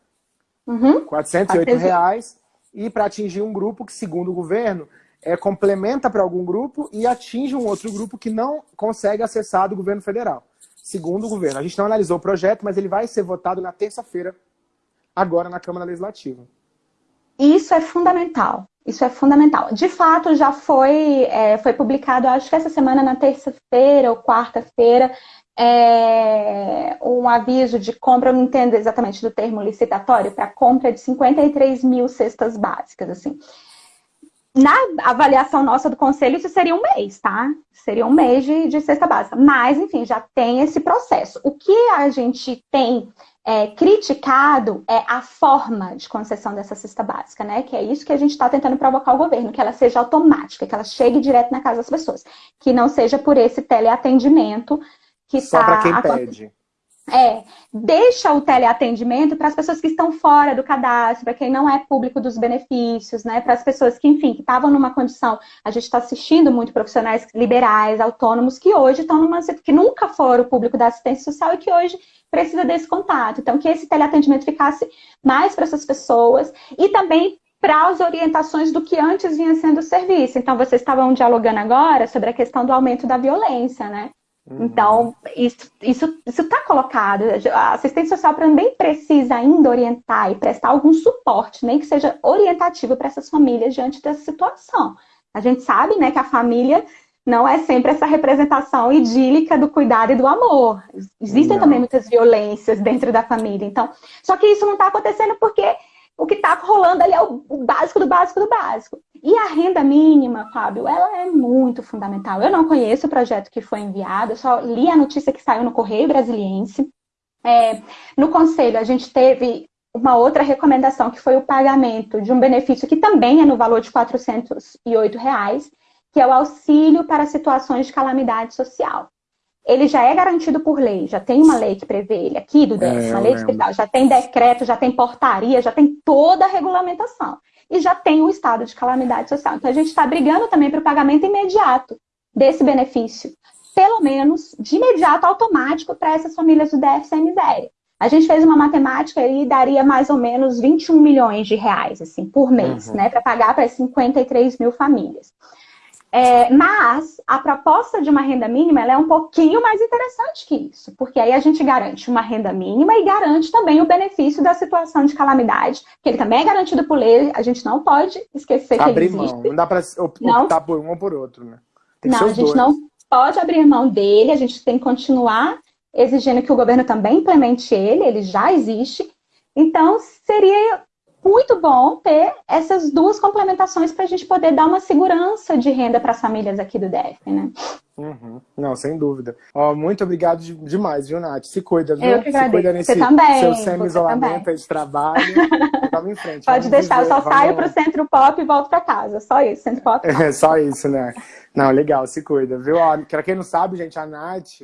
Uhum. 408 reais. E para atingir um grupo que, segundo o governo, é, complementa para algum grupo e atinge um outro grupo que não consegue acessar do governo federal. Segundo o governo. A gente não analisou o projeto, mas ele vai ser votado na terça-feira, agora na Câmara Legislativa. Isso é fundamental. Isso é fundamental. De fato, já foi, é, foi publicado, acho que essa semana, na terça-feira ou quarta-feira, é, um aviso de compra, eu não entendo exatamente do termo licitatório, para compra de 53 mil cestas básicas. Assim. Na avaliação nossa do conselho, isso seria um mês, tá? Seria um mês de, de cesta básica. Mas, enfim, já tem esse processo. O que a gente tem é, criticado é a forma de concessão dessa cesta básica, né? Que é isso que a gente está tentando provocar o governo, que ela seja automática, que ela chegue direto na casa das pessoas, que não seja por esse teleatendimento que Só tá para quem pede. É, deixa o teleatendimento para as pessoas que estão fora do cadastro, para quem não é público dos benefícios, né? Para as pessoas que, enfim, que estavam numa condição. A gente está assistindo muito profissionais liberais, autônomos, que hoje estão numa. que nunca foram público da assistência social e que hoje precisa desse contato. Então, que esse teleatendimento ficasse mais para essas pessoas e também para as orientações do que antes vinha sendo o serviço. Então, vocês estavam dialogando agora sobre a questão do aumento da violência, né? Uhum. Então, isso está isso, tá colocado. A assistência social também precisa ainda orientar e prestar algum suporte, nem que seja orientativo para essas famílias diante dessa situação. A gente sabe né, que a família não é sempre essa representação idílica do cuidado e do amor. Existem não. também muitas violências dentro da família. Então, só que isso não está acontecendo porque o que está rolando ali é o, básico do básico do básico. E a renda mínima, Fábio, ela é muito fundamental. Eu não conheço o projeto que foi enviado, eu só li a notícia que saiu no Correio Brasiliense. É, no Conselho, a gente teve uma outra recomendação, que foi o pagamento de um benefício que também é no valor de 408 reais, que é o auxílio para situações de calamidade social ele já é garantido por lei, já tem uma lei que prevê ele aqui do DES, é, uma lei especial, já tem decreto, já tem portaria, já tem toda a regulamentação. E já tem o estado de calamidade social. Então a gente está brigando também para o pagamento imediato desse benefício, pelo menos de imediato automático para essas famílias do DF sem miséria. A gente fez uma matemática e daria mais ou menos 21 milhões de reais assim, por mês, uhum. né, para pagar para 53 mil famílias. É, mas a proposta de uma renda mínima é um pouquinho mais interessante que isso, porque aí a gente garante uma renda mínima e garante também o benefício da situação de calamidade, que ele também é garantido por lei, a gente não pode esquecer que Abrir ele existe. mão, não dá para optar por um ou por outro, né? não, a gente dois. não pode abrir mão dele, a gente tem que continuar exigindo que o governo também implemente ele, ele já existe. Então, seria muito bom ter essas duas complementações para a gente poder dar uma segurança de renda para as famílias aqui do DF, né? Uhum. Não, sem dúvida. Ó, muito obrigado de, demais, viu, Nath? Se cuida, viu? Eu que Se cuida nesse seu semi-isolamento de trabalho. Vamos em frente. Pode deixar, viver, eu só vamos... saio pro Centro Pop e volto para casa. Só isso, Centro Pop. É, só isso, né? Não, legal, se cuida, viu? Ó, pra quem não sabe, gente, a Nath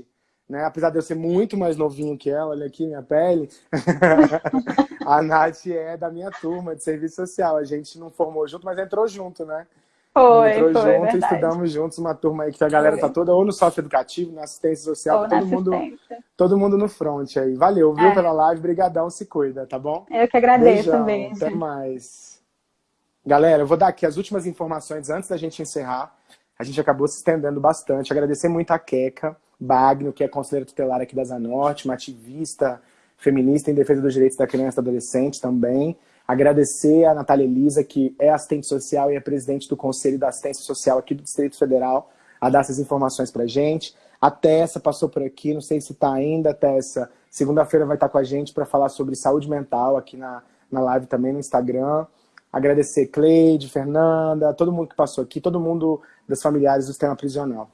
né? Apesar de eu ser muito mais novinho que ela, olha aqui minha pele. a Nath é da minha turma de serviço social. A gente não formou junto, mas entrou junto, né? Foi, entrou foi, junto, verdade. estudamos juntos uma turma aí que a galera foi. tá toda ou no sócio educativo, na assistência social, todo mundo, todo mundo no front aí. Valeu, viu, é. pela live, brigadão, se cuida, tá bom? Eu que agradeço também. Até mais. Galera, eu vou dar aqui as últimas informações antes da gente encerrar. A gente acabou se estendendo bastante. Agradecer muito a Queca, Bagno, que é conselheira tutelar aqui da Zanorte, uma ativista feminista em defesa dos direitos da criança e do adolescente também. Agradecer a Natália Elisa, que é assistente social e é presidente do Conselho da Assistência Social aqui do Distrito Federal, a dar essas informações para gente. A Tessa passou por aqui, não sei se está ainda, Tessa. Segunda-feira vai estar com a gente para falar sobre saúde mental aqui na, na live também no Instagram. Agradecer Cleide, Fernanda, todo mundo que passou aqui, todo mundo das familiares do sistema prisional.